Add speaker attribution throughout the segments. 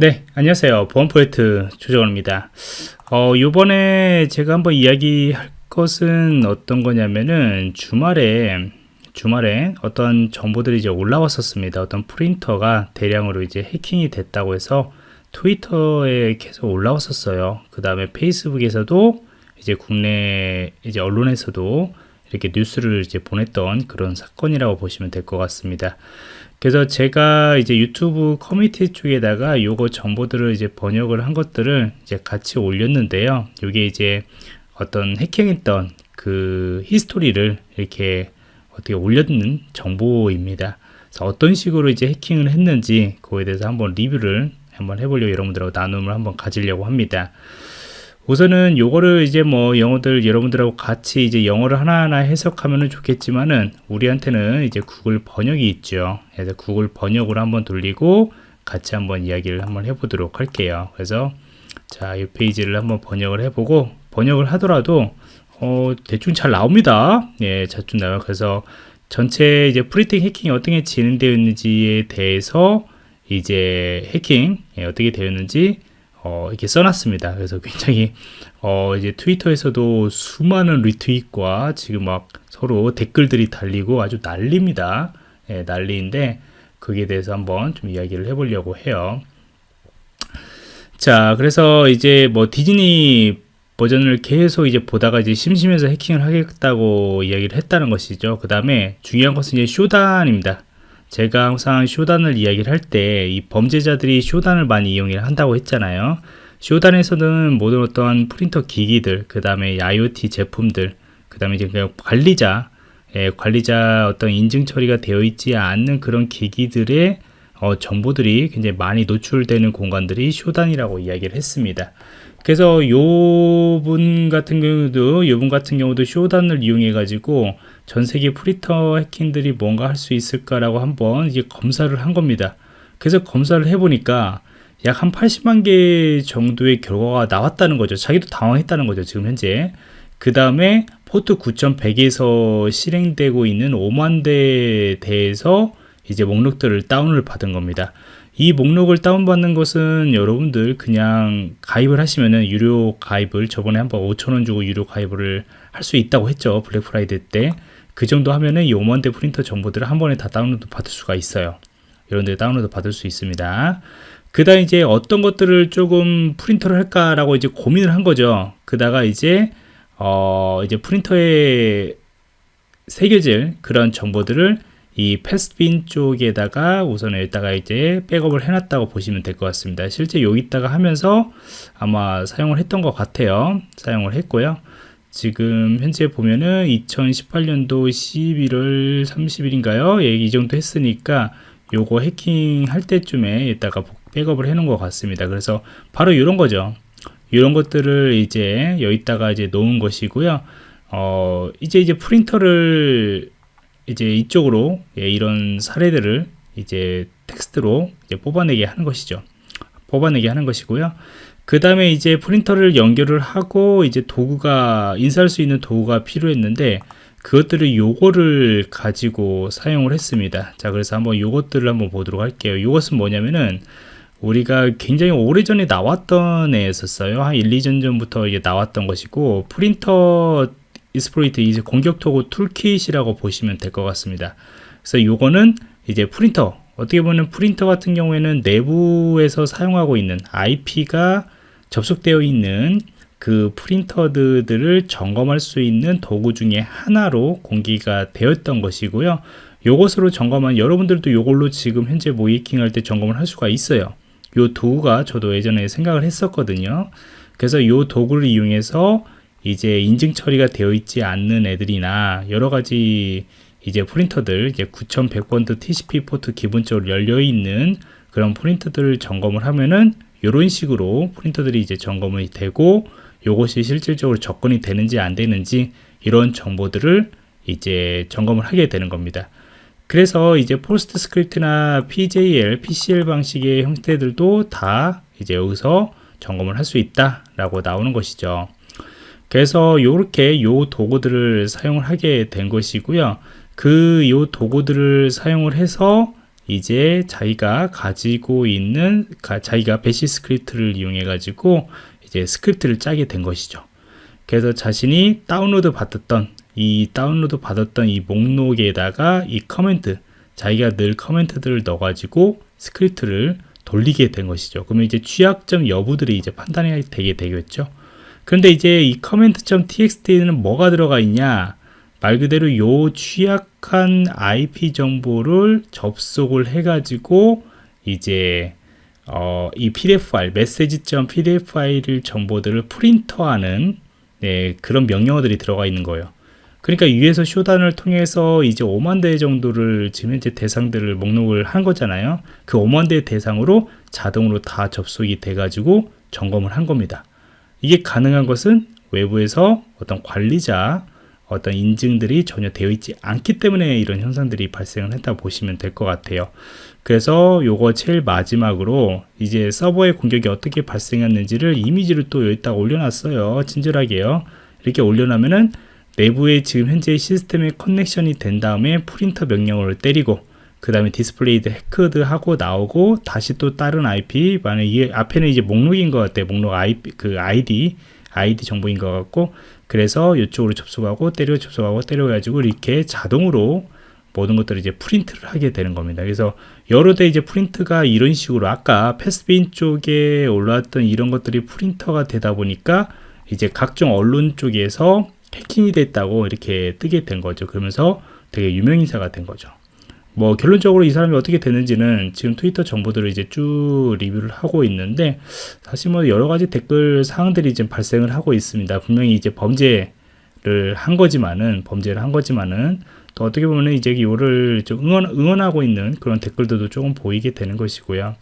Speaker 1: 네 안녕하세요. 보안 프로젝트 조정원입니다. 어 요번에 제가 한번 이야기할 것은 어떤 거냐면은 주말에 주말에 어떤 정보들이 이제 올라왔었습니다. 어떤 프린터가 대량으로 이제 해킹이 됐다고 해서 트위터에 계속 올라왔었어요. 그 다음에 페이스북에서도 이제 국내 이제 언론에서도 이렇게 뉴스를 이제 보냈던 그런 사건이라고 보시면 될 것 같습니다. 그래서 제가 이제 유튜브 커뮤니티 쪽에다가 요거 정보들을 이제 번역을 한 것들을 이제 같이 올렸는데요. 이게 이제 어떤 해킹했던 그 히스토리를 이렇게 어떻게 올렸는 정보입니다. 그래서 어떤 식으로 이제 해킹을 했는지 그거에 대해서 한번 리뷰를 한번 해보려고 여러분들하고 나눔을 한번 가지려고 합니다. 우선은 요거를 이제 뭐 영어들 여러분들하고 같이 이제 영어를 하나하나 해석하면 좋겠지만은 우리한테는 이제 구글 번역이 있죠. 그래서 구글 번역으로 한번 돌리고 같이 한번 이야기를 한번 해보도록 할게요. 그래서 자 이 페이지를 한번 번역을 해보고 번역을 하더라도 어 대충 잘 나옵니다. 예 대충 나와요. 그래서 전체 이제 printing 해킹이 어떻게 진행되어 있는지에 대해서 이제 해킹 예, 어떻게 되었는지 어, 이렇게 써놨습니다. 그래서 굉장히 어, 이제 트위터에서도 수많은 리트윗과 지금 막 서로 댓글들이 달리고 아주 난립니다. 예, 난리인데 거기에 대해서 한번 좀 이야기를 해보려고 해요. 자, 그래서 이제 뭐 디즈니 버전을 계속 이제 보다가 이제 심심해서 해킹을 하겠다고 이야기를 했다는 것이죠. 그 다음에 중요한 것은 이제 쇼단입니다. 제가 항상 쇼단을 이야기를 할 때 이 범죄자들이 쇼단을 많이 이용을 한다고 했잖아요. 쇼단에서는 모든 어떤 프린터 기기들 그 다음에 IoT 제품들 그 다음에 이제 관리자 예, 관리자 어떤 인증 처리가 되어 있지 않는 그런 기기들의 어, 정보들이 굉장히 많이 노출되는 공간들이 쇼단이라고 이야기를 했습니다 그래서 요번 같은 경우도 요번 같은 경우도 쇼단을 이용해 가지고 전 세계 프린터 해킹들이 뭔가 할 수 있을까라고 한번 이제 검사를 한 겁니다. 그래서 검사를 해 보니까 약 한 80만 개 정도의 결과가 나왔다는 거죠. 자기도 당황했다는 거죠. 지금 현재. 그 다음에 포트 9100에서 실행되고 있는 5만 대에 대해서 이제 목록들을 다운을 받은 겁니다. 이 목록을 다운받는 것은 여러분들 그냥 가입을 하시면은 유료 가입을 저번에 한번 5천원 주고 유료 가입을 할 수 있다고 했죠. 블랙 프라이데이 때 그 정도 하면은 이 5만 대 프린터 정보들을 한 번에 다 다운로드 받을 수가 있어요. 이런데 다운로드 받을 수 있습니다. 그 다음 이제 어떤 것들을 조금 프린터를 할까라고 이제 고민을 한 거죠. 그러다가 이제 어 이제 프린터에 새겨질 그런 정보들을 이 패스빈 쪽에다가 우선 여기다가 이제 백업을 해놨다고 보시면 될 것 같습니다 실제 여기다가 하면서 아마 사용을 했던 것 같아요 사용을 했고요 지금 현재 보면은 2018년도 11월 30일인가요? 예, 이 정도 했으니까 요거 해킹 할 때쯤에 이따가 백업을 해 놓은 것 같습니다. 그래서 바로 이런 거죠. 이런 것들을 이제 여기다가 이제 놓은 것이고요. 어, 이제 이제 프린터를 이제 이쪽으로 예, 이런 사례들을 이제 텍스트로 이제 뽑아내게 하는 것이죠. 뽑아내게 하는 것이고요. 그 다음에 이제 프린터를 연결을 하고 이제 도구가 인쇄할 수 있는 도구가 필요했는데 그것들을 요거를 가지고 사용을 했습니다 자 그래서 한번 요것들을 한번 보도록 할게요 이것은 뭐냐면은 우리가 굉장히 오래전에 나왔던 애였었어요 한 1, 2년 전부터 이제 나왔던 것이고 printer exploit 이제 공격 도구 toolkit이라고 보시면 될 것 같습니다. 그래서 요거는 이제 프린터 어떻게 보면 프린터 같은 경우에는 내부에서 사용하고 있는 IP가 접속되어 있는 그 프린터들을 점검할 수 있는 도구 중에 하나로 공개가 되었던 것이고요. 요것으로 점검한 여러분들도 요걸로 지금 현재 모이킹 할 때 점검을 할 수가 있어요. 요 도구가 저도 예전에 생각을 했었거든요. 그래서 요 도구를 이용해서 이제 인증 처리가 되어 있지 않는 애들이나 여러 가지 이제 프린터들 이제 9100번드 TCP 포트 기본적으로 열려 있는 그런 프린터들을 점검을 하면은 이런 식으로 프린터들이 이제 점검이 되고 이것이 실질적으로 접근이 되는지 안 되는지 이런 정보들을 이제 점검을 하게 되는 겁니다. 그래서 이제 PostScript나 PJL, PCL 방식의 형태들도 다 이제 여기서 점검을 할 수 있다 라고 나오는 것이죠. 그래서 이렇게 요 도구들을 사용을 하게 된 것이고요. 그 요 도구들을 사용을 해서 이제 자기가 가지고 있는 가, 자기가 bash 스크립트를 이용해 가지고 이제 스크립트를 짜게 된 것이죠. 그래서 자신이 다운로드 받았던 이 다운로드 받았던 이 목록에다가 이 command 자기가 늘 command들을 넣어 가지고 스크립트를 돌리게 된 것이죠. 그러면 이제 취약점 여부들이 이제 판단이 되게 되겠죠. 그런데 이제 이 command.txt는 뭐가 들어가 있냐? 말 그대로 요 취약한 IP 정보를 접속을 해가지고 이제 어, 이 PDF 파일, 메시지.pdf 파일 정보들을 프린터하는 네, 그런 명령어들이 들어가 있는 거예요. 그러니까 위에서 쇼단을 통해서 이제 5만 대 정도를 지금 현재 대상들을 목록을 한 거잖아요. 그 5만 대 대상으로 자동으로 다 접속이 돼가지고 점검을 한 겁니다. 이게 가능한 것은 외부에서 어떤 관리자, 어떤 인증들이 전혀 되어 있지 않기 때문에 이런 현상들이 발생을 했다 보시면 될 것 같아요. 그래서 요거 제일 마지막으로 이제 서버의 공격이 어떻게 발생했는지를 이미지를 또 여기다 올려놨어요. 친절하게요. 이렇게 올려놓으면은 내부에 지금 현재 시스템에 connection이 된 다음에 프린터 명령어를 때리고 그 다음에 displayed hacked 하고 나오고 다시 또 다른 IP 만약 이 앞에는 이제 목록인 것 같아요 목록 IP 그 ID ID 정보인 것 같고 그래서 이쪽으로 접속하고 때려 접속하고 때려 가지고 이렇게 자동으로 모든 것들을 이제 프린트를 하게 되는 겁니다. 그래서 여러 대 이제 프린트가 이런 식으로 아까 패스빈 쪽에 올라왔던 이런 것들이 프린터가 되다 보니까 이제 각종 언론 쪽에서 해킹이 됐다고 이렇게 뜨게 된 거죠. 그러면서 되게 유명인사가 된 거죠. 뭐 결론적으로 이 사람이 어떻게 됐는지는 지금 트위터 정보들을 이제 쭉 리뷰를 하고 있는데 사실 뭐 여러 가지 댓글 사항들이 지금 발생을 하고 있습니다. 분명히 이제 범죄를 한 거지만은 범죄를 한 거지만은 또 어떻게 보면 이제 이거를 좀 응원, 응원하고 있는 그런 댓글들도 조금 보이게 되는 것이고요.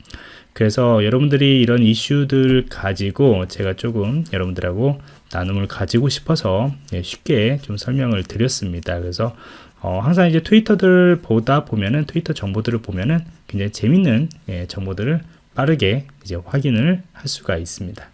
Speaker 1: 그래서 여러분들이 이런 이슈들 가지고 제가 조금 여러분들하고 나눔을 가지고 싶어서 예, 쉽게 좀 설명을 드렸습니다. 그래서 어, 항상 이제 트위터들 보다 보면은 트위터 정보들을 보면은 굉장히 재밌는 예, 정보들을 빠르게 이제 확인을 할 수가 있습니다.